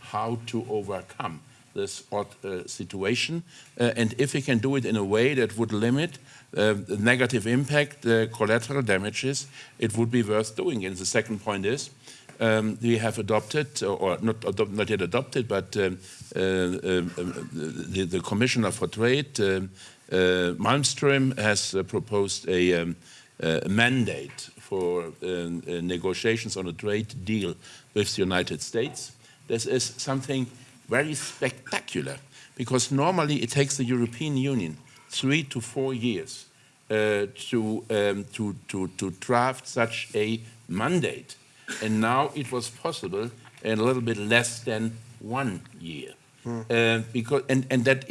how to overcome this odd uh, situation, uh, and if we can do it in a way that would limit uh, the negative impact, the collateral damages, it would be worth doing. And the second point is, um, we have adopted, or not, not yet adopted, but um, uh, um, the, the, Commissioner for Trade, um, uh, Malmström, has uh, proposed a, um, a, mandate for negotiations on a trade deal with the United States. This is something very spectacular because normally it takes the European Union three to four years uh, to, um, to, to, to draft such a mandate. And now it was possible in a little bit less than one year. Hmm. Uh, because, and, and that